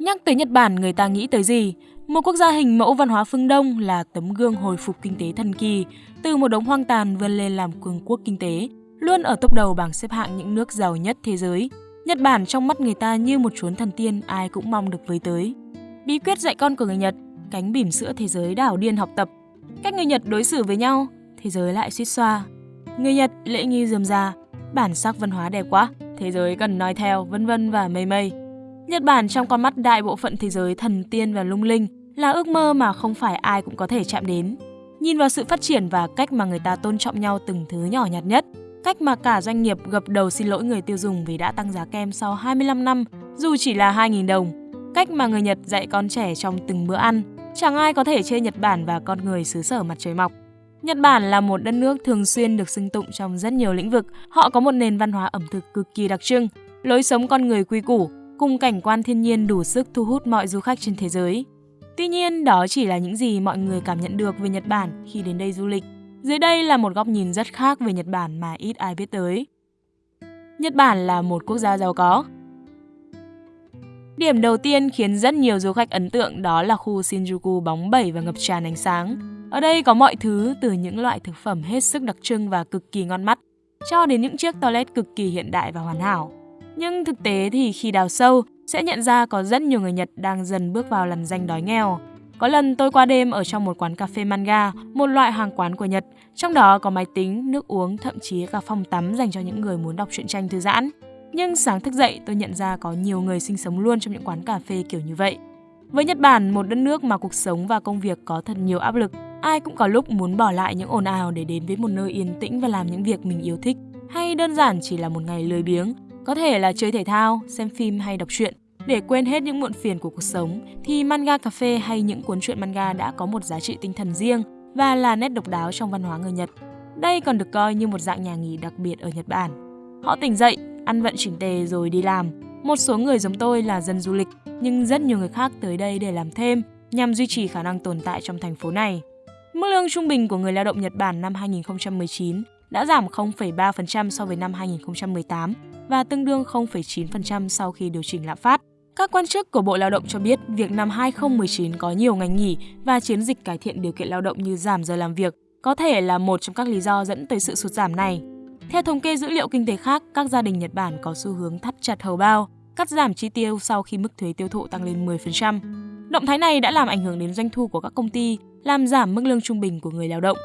Nhắc tới Nhật Bản, người ta nghĩ tới gì? Một quốc gia hình mẫu văn hóa phương Đông là tấm gương hồi phục kinh tế thần kỳ, từ một đống hoang tàn vươn lên làm cường quốc kinh tế, luôn ở top đầu bảng xếp hạng những nước giàu nhất thế giới. Nhật Bản trong mắt người ta như một chốn thần tiên ai cũng mong được với tới. Bí quyết dạy con của người Nhật, cánh bỉm sữa thế giới đảo điên học tập. Cách người Nhật đối xử với nhau, thế giới lại suýt xoa. Người Nhật lễ nghi dườm già, bản sắc văn hóa đẹp quá, thế giới cần nói theo, vân vân và mây mây. Nhật Bản trong con mắt đại bộ phận thế giới thần tiên và lung linh là ước mơ mà không phải ai cũng có thể chạm đến. Nhìn vào sự phát triển và cách mà người ta tôn trọng nhau từng thứ nhỏ nhặt nhất, cách mà cả doanh nghiệp gập đầu xin lỗi người tiêu dùng vì đã tăng giá kem sau 25 năm dù chỉ là 2.000 đồng, cách mà người Nhật dạy con trẻ trong từng bữa ăn, chẳng ai có thể chê Nhật Bản và con người xứ sở mặt trời mọc. Nhật Bản là một đất nước thường xuyên được xưng tụng trong rất nhiều lĩnh vực. Họ có một nền văn hóa ẩm thực cực kỳ đặc trưng, lối sống con người quy củ, cùng cảnh quan thiên nhiên đủ sức thu hút mọi du khách trên thế giới. Tuy nhiên, đó chỉ là những gì mọi người cảm nhận được về Nhật Bản khi đến đây du lịch. Dưới đây là một góc nhìn rất khác về Nhật Bản mà ít ai biết tới. Nhật Bản là một quốc gia giàu có. Điểm đầu tiên khiến rất nhiều du khách ấn tượng đó là khu Shinjuku bóng bẩy và ngập tràn ánh sáng. Ở đây có mọi thứ từ những loại thực phẩm hết sức đặc trưng và cực kỳ ngon mắt, cho đến những chiếc toilet cực kỳ hiện đại và hoàn hảo. Nhưng thực tế thì khi đào sâu, sẽ nhận ra có rất nhiều người Nhật đang dần bước vào lằn danh đói nghèo. Có lần tôi qua đêm ở trong một quán cà phê manga, một loại hàng quán của Nhật, trong đó có máy tính, nước uống, thậm chí cả phòng tắm dành cho những người muốn đọc truyện tranh thư giãn. Nhưng sáng thức dậy tôi nhận ra có nhiều người sinh sống luôn trong những quán cà phê kiểu như vậy. Với Nhật Bản, một đất nước mà cuộc sống và công việc có thật nhiều áp lực, ai cũng có lúc muốn bỏ lại những ồn ào để đến với một nơi yên tĩnh và làm những việc mình yêu thích, hay đơn giản chỉ là một ngày lười biếng, có thể là chơi thể thao, xem phim hay đọc truyện. Để quên hết những muộn phiền của cuộc sống, thì manga cà phê hay những cuốn truyện manga đã có một giá trị tinh thần riêng và là nét độc đáo trong văn hóa người Nhật. Đây còn được coi như một dạng nhà nghỉ đặc biệt ở Nhật Bản. Họ tỉnh dậy, ăn vận chỉnh tề rồi đi làm. Một số người giống tôi là dân du lịch, nhưng rất nhiều người khác tới đây để làm thêm nhằm duy trì khả năng tồn tại trong thành phố này. Mức lương trung bình của người lao động Nhật Bản năm 2019 đã giảm 0,3% so với năm 2018 và tương đương 0,9% sau khi điều chỉnh lạm phát. Các quan chức của Bộ Lao động cho biết việc năm 2019 có nhiều ngành nghỉ và chiến dịch cải thiện điều kiện lao động như giảm giờ làm việc có thể là một trong các lý do dẫn tới sự sụt giảm này. Theo thống kê dữ liệu kinh tế khác, các gia đình Nhật Bản có xu hướng thắt chặt hầu bao, cắt giảm chi tiêu sau khi mức thuế tiêu thụ tăng lên 10%. Động thái này đã làm ảnh hưởng đến doanh thu của các công ty, làm giảm mức lương trung bình của người lao động.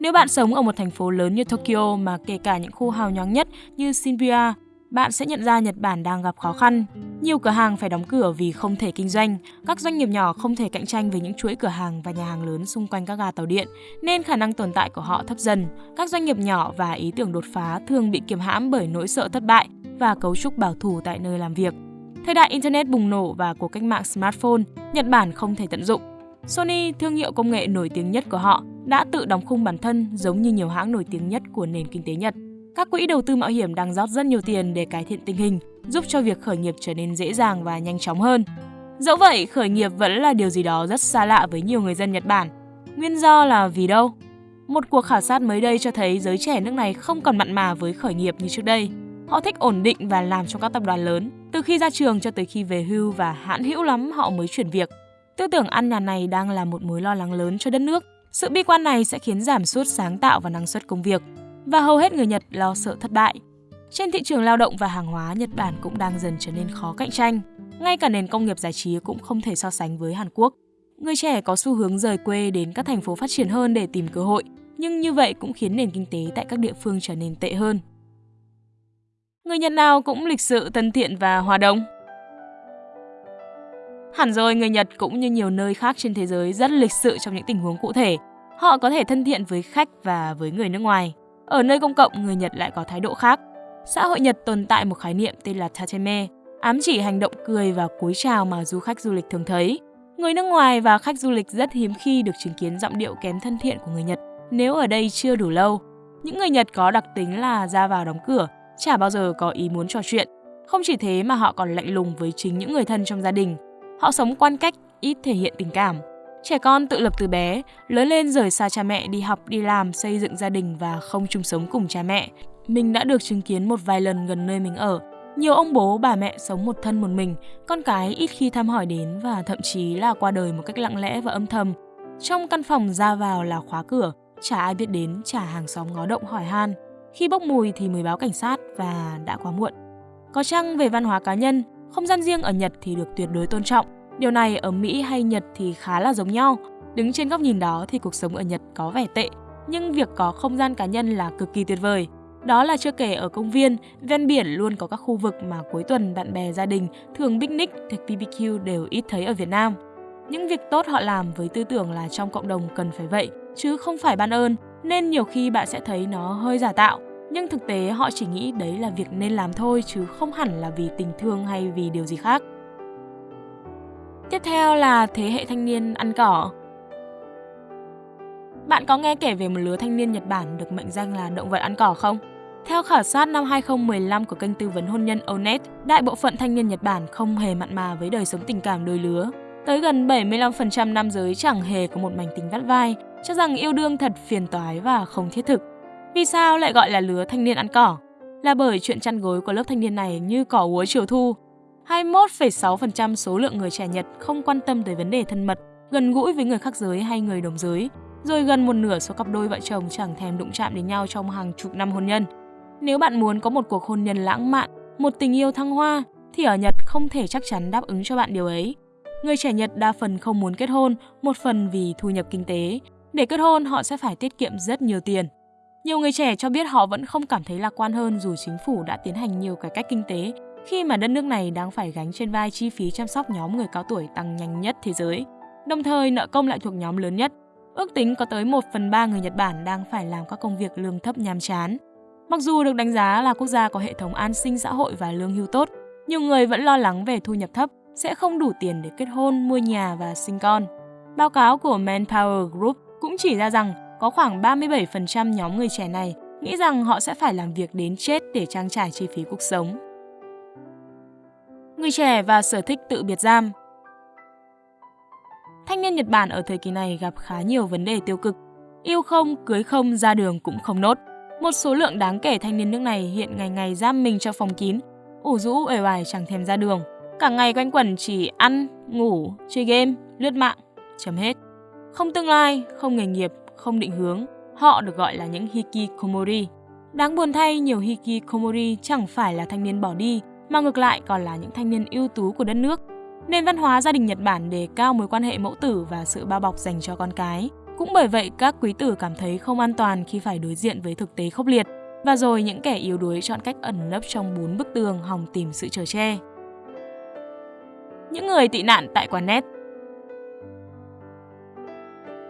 Nếu bạn sống ở một thành phố lớn như Tokyo mà kể cả những khu hào nhoáng nhất như Shibuya, bạn sẽ nhận ra Nhật Bản đang gặp khó khăn. Nhiều cửa hàng phải đóng cửa vì không thể kinh doanh, các doanh nghiệp nhỏ không thể cạnh tranh với những chuỗi cửa hàng và nhà hàng lớn xung quanh các ga tàu điện, nên khả năng tồn tại của họ thấp dần. Các doanh nghiệp nhỏ và ý tưởng đột phá thường bị kiềm hãm bởi nỗi sợ thất bại và cấu trúc bảo thủ tại nơi làm việc. Thời đại Internet bùng nổ và cuộc cách mạng smartphone, Nhật Bản không thể tận dụng. Sony, thương hiệu công nghệ nổi tiếng nhất của họ, đã tự đóng khung bản thân giống như nhiều hãng nổi tiếng nhất của nền kinh tế Nhật. Các quỹ đầu tư mạo hiểm đang rót rất nhiều tiền để cải thiện tình hình, giúp cho việc khởi nghiệp trở nên dễ dàng và nhanh chóng hơn. Dẫu vậy, khởi nghiệp vẫn là điều gì đó rất xa lạ với nhiều người dân Nhật Bản. Nguyên do là vì đâu? Một cuộc khảo sát mới đây cho thấy giới trẻ nước này không còn mặn mà với khởi nghiệp như trước đây. Họ thích ổn định và làm trong các tập đoàn lớn, từ khi ra trường cho tới khi về hưu và hãn hữu lắm họ mới chuyển việc. Tư tưởng ăn nhà này đang là một mối lo lắng lớn cho đất nước. Sự bi quan này sẽ khiến giảm sút sáng tạo và năng suất công việc và hầu hết người Nhật lo sợ thất bại. Trên thị trường lao động và hàng hóa, Nhật Bản cũng đang dần trở nên khó cạnh tranh. Ngay cả nền công nghiệp giải trí cũng không thể so sánh với Hàn Quốc. Người trẻ có xu hướng rời quê đến các thành phố phát triển hơn để tìm cơ hội, nhưng như vậy cũng khiến nền kinh tế tại các địa phương trở nên tệ hơn. Người Nhật nào cũng lịch sự, thân thiện và hòa đồng. Hẳn rồi, người Nhật cũng như nhiều nơi khác trên thế giới rất lịch sự trong những tình huống cụ thể. Họ có thể thân thiện với khách và với người nước ngoài. Ở nơi công cộng, người Nhật lại có thái độ khác. Xã hội Nhật tồn tại một khái niệm tên là tateme, ám chỉ hành động cười và cúi chào mà du khách du lịch thường thấy. Người nước ngoài và khách du lịch rất hiếm khi được chứng kiến giọng điệu kém thân thiện của người Nhật nếu ở đây chưa đủ lâu. Những người Nhật có đặc tính là ra vào đóng cửa, chả bao giờ có ý muốn trò chuyện. Không chỉ thế mà họ còn lạnh lùng với chính những người thân trong gia đình. Họ sống quan cách, ít thể hiện tình cảm. Trẻ con tự lập từ bé, lớn lên rời xa cha mẹ đi học, đi làm, xây dựng gia đình và không chung sống cùng cha mẹ. Mình đã được chứng kiến một vài lần gần nơi mình ở. Nhiều ông bố bà mẹ sống một thân một mình, con cái ít khi thăm hỏi đến và thậm chí là qua đời một cách lặng lẽ và âm thầm. Trong căn phòng ra vào là khóa cửa, chả ai biết đến, chả hàng xóm ngó động hỏi han. Khi bốc mùi thì mới báo cảnh sát và đã quá muộn. Có chăng về văn hóa cá nhân, không gian riêng ở Nhật thì được tuyệt đối tôn trọng. Điều này ở Mỹ hay Nhật thì khá là giống nhau. Đứng trên góc nhìn đó thì cuộc sống ở Nhật có vẻ tệ, nhưng việc có không gian cá nhân là cực kỳ tuyệt vời. Đó là chưa kể ở công viên, ven biển luôn có các khu vực mà cuối tuần bạn bè gia đình thường picnic, thực BBQ đều ít thấy ở Việt Nam. Những việc tốt họ làm với tư tưởng là trong cộng đồng cần phải vậy, chứ không phải ban ơn, nên nhiều khi bạn sẽ thấy nó hơi giả tạo. Nhưng thực tế họ chỉ nghĩ đấy là việc nên làm thôi chứ không hẳn là vì tình thương hay vì điều gì khác. Tiếp theo là thế hệ thanh niên ăn cỏ. Bạn có nghe kể về một lứa thanh niên Nhật Bản được mệnh danh là động vật ăn cỏ không? Theo khảo sát năm 2015 của kênh tư vấn hôn nhân Onet, đại bộ phận thanh niên Nhật Bản không hề mặn mà với đời sống tình cảm đôi lứa. Tới gần 75% nam giới chẳng hề có một mảnh tình vắt vai, cho rằng yêu đương thật phiền toái và không thiết thực. Vì sao lại gọi là lứa thanh niên ăn cỏ? Là bởi chuyện chăn gối của lớp thanh niên này như cỏ úa chiều thu. 21,6% số lượng người trẻ Nhật không quan tâm tới vấn đề thân mật, gần gũi với người khác giới hay người đồng giới, rồi gần một nửa số cặp đôi vợ chồng chẳng thèm đụng chạm đến nhau trong hàng chục năm hôn nhân. Nếu bạn muốn có một cuộc hôn nhân lãng mạn, một tình yêu thăng hoa, thì ở Nhật không thể chắc chắn đáp ứng cho bạn điều ấy. Người trẻ Nhật đa phần không muốn kết hôn, một phần vì thu nhập kinh tế. Để kết hôn, họ sẽ phải tiết kiệm rất nhiều tiền. Nhiều người trẻ cho biết họ vẫn không cảm thấy lạc quan hơn dù chính phủ đã tiến hành nhiều cải cách kinh tế khi mà đất nước này đang phải gánh trên vai chi phí chăm sóc nhóm người cao tuổi tăng nhanh nhất thế giới. Đồng thời, nợ công lại thuộc nhóm lớn nhất. Ước tính có tới 1 phần 3 người Nhật Bản đang phải làm các công việc lương thấp nhàm chán. Mặc dù được đánh giá là quốc gia có hệ thống an sinh xã hội và lương hưu tốt, nhiều người vẫn lo lắng về thu nhập thấp sẽ không đủ tiền để kết hôn, mua nhà và sinh con. Báo cáo của Manpower Group cũng chỉ ra rằng có khoảng 37% nhóm người trẻ này nghĩ rằng họ sẽ phải làm việc đến chết để trang trải chi phí cuộc sống. Người trẻ và sở thích tự biệt giam Thanh niên Nhật Bản ở thời kỳ này gặp khá nhiều vấn đề tiêu cực. Yêu không, cưới không, ra đường cũng không nốt. Một số lượng đáng kể thanh niên nước này hiện ngày ngày giam mình trong phòng kín, ủ rũ uể oải chẳng thèm ra đường. Cả ngày quanh quẩn chỉ ăn, ngủ, chơi game, lướt mạng, chấm hết. Không tương lai, không nghề nghiệp, không định hướng, họ được gọi là những hikikomori. Đáng buồn thay, nhiều hikikomori chẳng phải là thanh niên bỏ đi, mà ngược lại còn là những thanh niên ưu tú của đất nước. Nền văn hóa gia đình Nhật Bản đề cao mối quan hệ mẫu tử và sự bao bọc dành cho con cái. Cũng bởi vậy, các quý tử cảm thấy không an toàn khi phải đối diện với thực tế khốc liệt. Và rồi những kẻ yếu đuối chọn cách ẩn nấp trong bốn bức tường hòng tìm sự trở che. Những người tị nạn tại quán net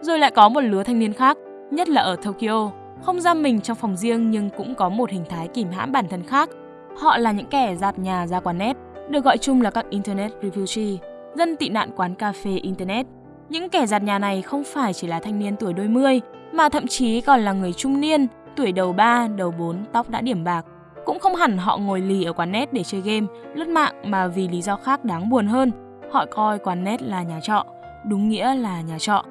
Rồi lại có một lứa thanh niên khác, nhất là ở Tokyo, không giam mình trong phòng riêng nhưng cũng có một hình thái kìm hãm bản thân khác. Họ là những kẻ dạt nhà ra quán net, được gọi chung là các Internet Refugee, dân tị nạn quán cà phê Internet. Những kẻ giặt nhà này không phải chỉ là thanh niên tuổi đôi mươi, mà thậm chí còn là người trung niên, tuổi đầu 3, đầu 4, tóc đã điểm bạc. Cũng không hẳn họ ngồi lì ở quán net để chơi game, lướt mạng mà vì lý do khác đáng buồn hơn. Họ coi quán net là nhà trọ, đúng nghĩa là nhà trọ.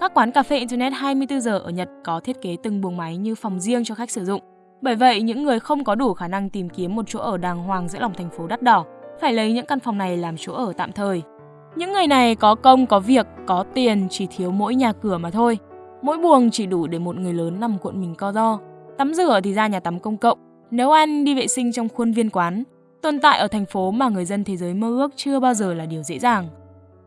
Các quán cà phê Internet 24 giờ ở Nhật có thiết kế từng buồng máy như phòng riêng cho khách sử dụng. Bởi vậy, những người không có đủ khả năng tìm kiếm một chỗ ở đàng hoàng giữa lòng thành phố đắt đỏ phải lấy những căn phòng này làm chỗ ở tạm thời. Những người này có công, có việc, có tiền, chỉ thiếu mỗi nhà cửa mà thôi. Mỗi buồng chỉ đủ để một người lớn nằm cuộn mình co do. Tắm rửa thì ra nhà tắm công cộng, nấu ăn, đi vệ sinh trong khuôn viên quán. Tồn tại ở thành phố mà người dân thế giới mơ ước chưa bao giờ là điều dễ dàng.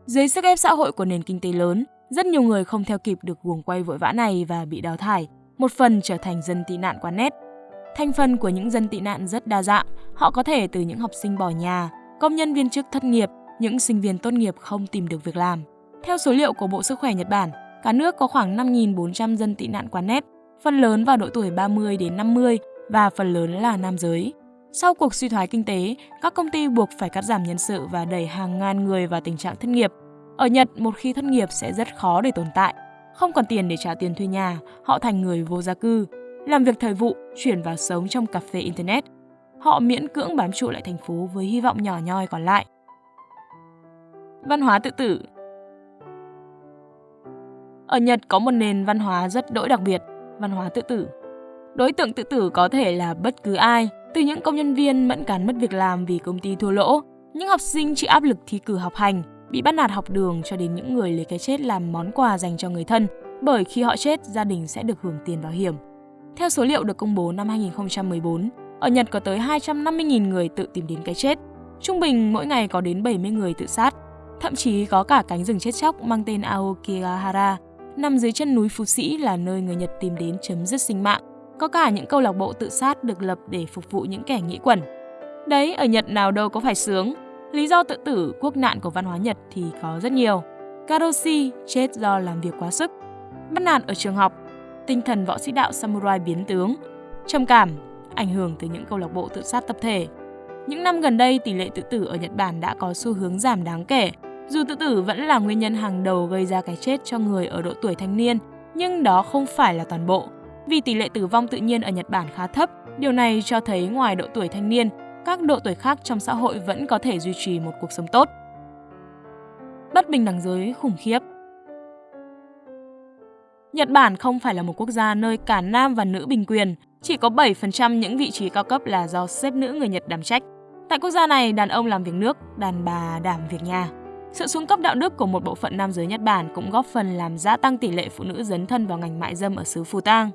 Dưới sức ép xã hội của nền kinh tế lớn, rất nhiều người không theo kịp được guồng quay vội vã này và bị đào thải, một phần trở thành dân tị nạn quán nét. Thành phần của những dân tị nạn rất đa dạng, họ có thể từ những học sinh bỏ nhà, công nhân viên chức thất nghiệp, những sinh viên tốt nghiệp không tìm được việc làm. Theo số liệu của Bộ Sức khỏe Nhật Bản, cả nước có khoảng 5.400 dân tị nạn quán nét, phần lớn vào độ tuổi 30 đến 50 và phần lớn là nam giới. Sau cuộc suy thoái kinh tế, các công ty buộc phải cắt giảm nhân sự và đẩy hàng ngàn người vào tình trạng thất nghiệp. Ở Nhật, một khi thất nghiệp sẽ rất khó để tồn tại. Không còn tiền để trả tiền thuê nhà, họ thành người vô gia cư, làm việc thời vụ, chuyển vào sống trong cà phê Internet. Họ miễn cưỡng bám trụ lại thành phố với hy vọng nhỏ nhoi còn lại. Văn hóa tự tử Ở Nhật có một nền văn hóa rất đỗi đặc biệt, văn hóa tự tử. Đối tượng tự tử có thể là bất cứ ai, Từ những công nhân viên mẫn cán mất việc làm vì công ty thua lỗ, những học sinh chịu áp lực thi cử học hành, bị bắt nạt học đường cho đến những người lấy cái chết làm món quà dành cho người thân, bởi khi họ chết, gia đình sẽ được hưởng tiền bảo hiểm. Theo số liệu được công bố năm 2014, ở Nhật có tới 250.000 người tự tìm đến cái chết. Trung bình mỗi ngày có đến 70 người tự sát. Thậm chí có cả cánh rừng chết chóc mang tên Aokigahara, nằm dưới chân núi Phú Sĩ là nơi người Nhật tìm đến chấm dứt sinh mạng. Có cả những câu lạc bộ tự sát được lập để phục vụ những kẻ nghĩ quẩn. Đấy, ở Nhật nào đâu có phải sướng. Lý do tự tử quốc nạn của văn hóa Nhật thì có rất nhiều. Karoshi chết do làm việc quá sức. Bắt nạt ở trường học, tinh thần võ sĩ đạo samurai biến tướng, trầm cảm, ảnh hưởng từ những câu lạc bộ tự sát tập thể. Những năm gần đây, tỷ lệ tự tử ở Nhật Bản đã có xu hướng giảm đáng kể. Dù tự tử vẫn là nguyên nhân hàng đầu gây ra cái chết cho người ở độ tuổi thanh niên, nhưng đó không phải là toàn bộ. Vì tỷ lệ tử vong tự nhiên ở Nhật Bản khá thấp, điều này cho thấy ngoài độ tuổi thanh niên, các độ tuổi khác trong xã hội vẫn có thể duy trì một cuộc sống tốt. Bất bình đẳng giới khủng khiếp Nhật Bản không phải là một quốc gia nơi cả nam và nữ bình quyền, chỉ có 7% những vị trí cao cấp là do xếp nữ người Nhật đảm trách. Tại quốc gia này, đàn ông làm việc nước, đàn bà đảm việc nhà. Sự xuống cấp đạo đức của một bộ phận nam giới Nhật Bản cũng góp phần làm gia tăng tỷ lệ phụ nữ dấn thân vào ngành mại dâm ở xứ Phù Tang.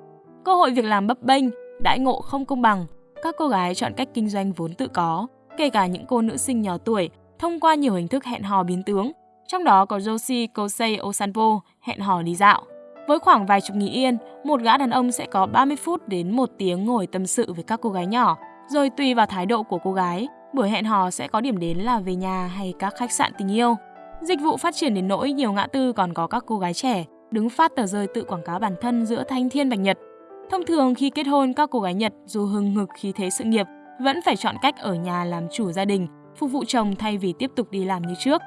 Cơ hội việc làm bấp bênh, đãi ngộ không công bằng, các cô gái chọn cách kinh doanh vốn tự có, kể cả những cô nữ sinh nhỏ tuổi, thông qua nhiều hình thức hẹn hò biến tướng, trong đó có Joshi Kosei Osanpo, hẹn hò đi dạo. Với khoảng vài chục nghìn yên, một gã đàn ông sẽ có 30 phút đến 1 tiếng ngồi tâm sự với các cô gái nhỏ, rồi tùy vào thái độ của cô gái, buổi hẹn hò sẽ có điểm đến là về nhà hay các khách sạn tình yêu. Dịch vụ phát triển đến nỗi nhiều ngã tư còn có các cô gái trẻ đứng phát tờ rơi tự quảng cáo bản thân giữa thanh thiên bạch nhật. Thông thường khi kết hôn, các cô gái Nhật dù hừng hực khí thế sự nghiệp vẫn phải chọn cách ở nhà làm chủ gia đình, phục vụ chồng thay vì tiếp tục đi làm như trước.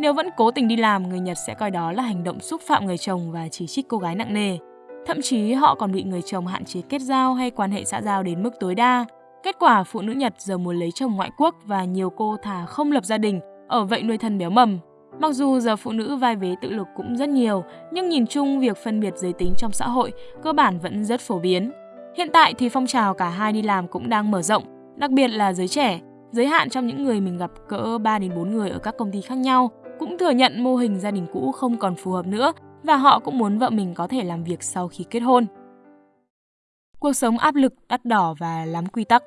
Nếu vẫn cố tình đi làm, người Nhật sẽ coi đó là hành động xúc phạm người chồng và chỉ trích cô gái nặng nề. Thậm chí họ còn bị người chồng hạn chế kết giao hay quan hệ xã giao đến mức tối đa. Kết quả phụ nữ Nhật giờ muốn lấy chồng ngoại quốc và nhiều cô thà không lập gia đình, ở vậy nuôi thân béo mầm. Mặc dù giờ phụ nữ vai vế tự lực cũng rất nhiều, nhưng nhìn chung việc phân biệt giới tính trong xã hội cơ bản vẫn rất phổ biến. Hiện tại thì phong trào cả hai đi làm cũng đang mở rộng, đặc biệt là giới trẻ, giới hạn trong những người mình gặp cỡ 3 đến 4 người ở các công ty khác nhau, cũng thừa nhận mô hình gia đình cũ không còn phù hợp nữa và họ cũng muốn vợ mình có thể làm việc sau khi kết hôn. Cuộc sống áp lực, đắt đỏ và lắm quy tắc.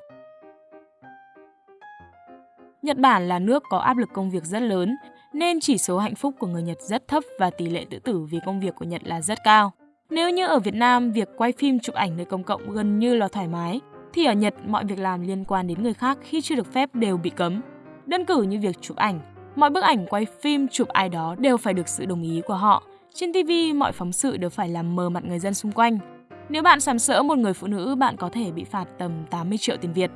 Nhật Bản là nước có áp lực công việc rất lớn, nên chỉ số hạnh phúc của người Nhật rất thấp và tỷ lệ tự tử vì công việc của Nhật là rất cao. Nếu như ở Việt Nam, việc quay phim chụp ảnh nơi công cộng gần như là thoải mái, thì ở Nhật mọi việc làm liên quan đến người khác khi chưa được phép đều bị cấm. Đơn cử như việc chụp ảnh, Mọi bức ảnh quay phim chụp ai đó đều phải được sự đồng ý của họ. Trên TV, mọi phóng sự đều phải làm mờ mặt người dân xung quanh. Nếu bạn sàm sỡ một người phụ nữ, bạn có thể bị phạt tầm 80 triệu tiền Việt.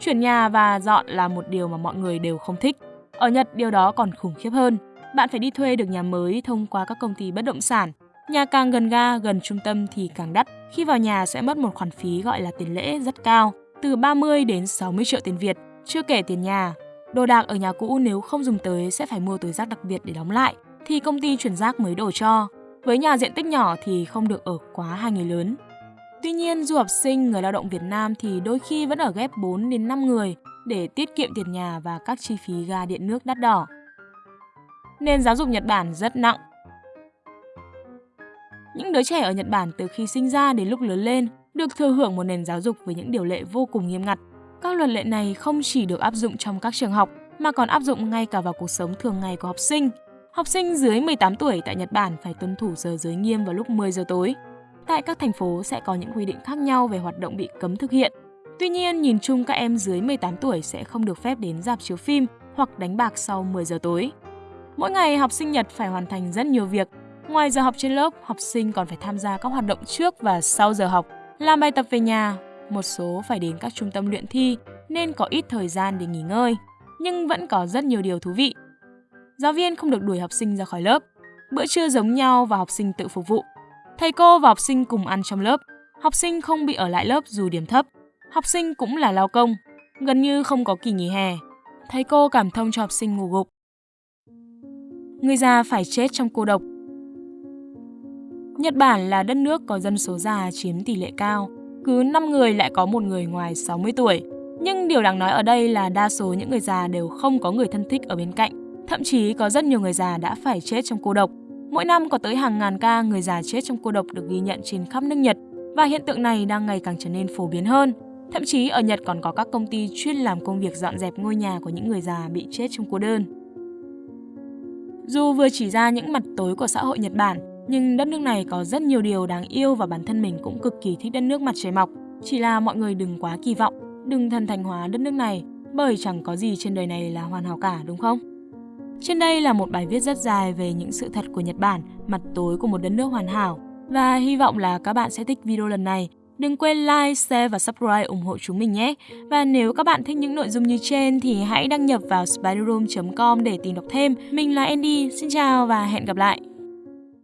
Chuyển nhà và dọn là một điều mà mọi người đều không thích. Ở Nhật, điều đó còn khủng khiếp hơn. Bạn phải đi thuê được nhà mới thông qua các công ty bất động sản. Nhà càng gần ga, gần trung tâm thì càng đắt. Khi vào nhà sẽ mất một khoản phí gọi là tiền lễ rất cao, từ 30 đến 60 triệu tiền Việt, chưa kể tiền nhà, Đồ đạc ở nhà cũ nếu không dùng tới sẽ phải mua túi rác đặc biệt để đóng lại, thì công ty chuyển rác mới đổ cho. Với nhà diện tích nhỏ thì không được ở quá hai người lớn. Tuy nhiên, du học sinh, người lao động Việt Nam thì đôi khi vẫn ở ghép 4 đến 5 người để tiết kiệm tiền nhà và các chi phí ga điện nước đắt đỏ. Nên giáo dục Nhật Bản rất nặng. Những đứa trẻ ở Nhật Bản từ khi sinh ra đến lúc lớn lên được thừa hưởng một nền giáo dục với những điều lệ vô cùng nghiêm ngặt. Các luật lệ này không chỉ được áp dụng trong các trường học mà còn áp dụng ngay cả vào cuộc sống thường ngày của học sinh. Học sinh dưới 18 tuổi tại Nhật Bản phải tuân thủ giờ giới nghiêm vào lúc 10 giờ tối. Tại các thành phố sẽ có những quy định khác nhau về hoạt động bị cấm thực hiện. Tuy nhiên, nhìn chung các em dưới 18 tuổi sẽ không được phép đến dạp chiếu phim hoặc đánh bạc sau 10 giờ tối. Mỗi ngày học sinh Nhật phải hoàn thành rất nhiều việc. Ngoài giờ học trên lớp, học sinh còn phải tham gia các hoạt động trước và sau giờ học, làm bài tập về nhà, một số phải đến các trung tâm luyện thi nên có ít thời gian để nghỉ ngơi, nhưng vẫn có rất nhiều điều thú vị. Giáo viên không được đuổi học sinh ra khỏi lớp, bữa trưa giống nhau và học sinh tự phục vụ. Thầy cô và học sinh cùng ăn trong lớp, học sinh không bị ở lại lớp dù điểm thấp. Học sinh cũng là lao công, gần như không có kỳ nghỉ hè. Thầy cô cảm thông cho học sinh ngủ gục. Người già phải chết trong cô độc. Nhật Bản là đất nước có dân số già chiếm tỷ lệ cao, cứ 5 người lại có một người ngoài 60 tuổi. Nhưng điều đáng nói ở đây là đa số những người già đều không có người thân thích ở bên cạnh. Thậm chí có rất nhiều người già đã phải chết trong cô độc. Mỗi năm có tới hàng ngàn ca người già chết trong cô độc được ghi nhận trên khắp nước Nhật và hiện tượng này đang ngày càng trở nên phổ biến hơn. Thậm chí ở Nhật còn có các công ty chuyên làm công việc dọn dẹp ngôi nhà của những người già bị chết trong cô đơn. Dù vừa chỉ ra những mặt tối của xã hội Nhật Bản, nhưng đất nước này có rất nhiều điều đáng yêu và bản thân mình cũng cực kỳ thích đất nước mặt trời mọc. Chỉ là mọi người đừng quá kỳ vọng, đừng thần thành hóa đất nước này, bởi chẳng có gì trên đời này là hoàn hảo cả, đúng không? Trên đây là một bài viết rất dài về những sự thật của Nhật Bản, mặt tối của một đất nước hoàn hảo. Và hy vọng là các bạn sẽ thích video lần này. Đừng quên like, share và subscribe ủng hộ chúng mình nhé. Và nếu các bạn thích những nội dung như trên thì hãy đăng nhập vào spiderroom.com để tìm đọc thêm. Mình là Andy, xin chào và hẹn gặp lại.